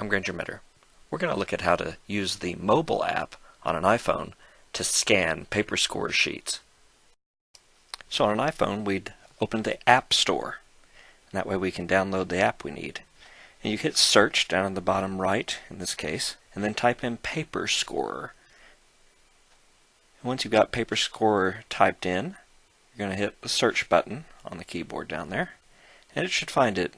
I'm Granger Mitter. We're going to look at how to use the mobile app on an iPhone to scan paper score sheets. So on an iPhone, we'd open the App Store. And that way we can download the app we need. And you hit search down in the bottom right, in this case, and then type in Paper Scorer. once you've got Paper Scorer typed in, you're going to hit the search button on the keyboard down there, and it should find it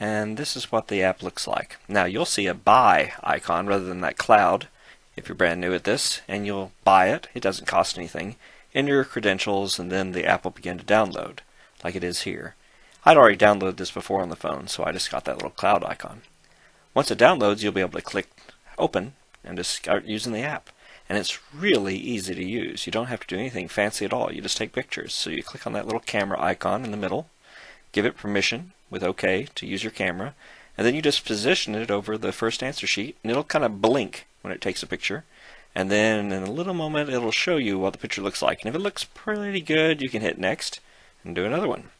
and this is what the app looks like. Now you'll see a buy icon rather than that cloud if you're brand new at this and you'll buy it. It doesn't cost anything. Enter your credentials and then the app will begin to download like it is here. I'd already downloaded this before on the phone so I just got that little cloud icon. Once it downloads you'll be able to click open and just start using the app. And it's really easy to use. You don't have to do anything fancy at all. You just take pictures. So you click on that little camera icon in the middle, give it permission, with OK to use your camera, and then you just position it over the first answer sheet, and it'll kind of blink when it takes a picture. And then in a little moment, it'll show you what the picture looks like. And if it looks pretty good, you can hit next and do another one.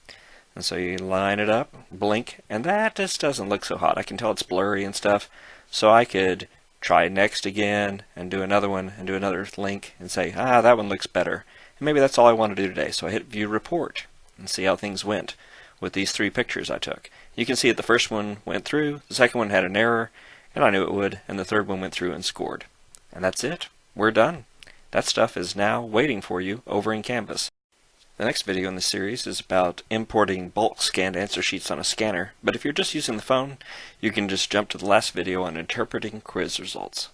And so you line it up, blink, and that just doesn't look so hot. I can tell it's blurry and stuff. So I could try next again and do another one and do another link and say, ah, that one looks better. And maybe that's all I want to do today. So I hit view report and see how things went with these three pictures I took. You can see that the first one went through, the second one had an error, and I knew it would, and the third one went through and scored. And that's it. We're done. That stuff is now waiting for you over in Canvas. The next video in the series is about importing bulk scanned answer sheets on a scanner, but if you're just using the phone, you can just jump to the last video on interpreting quiz results.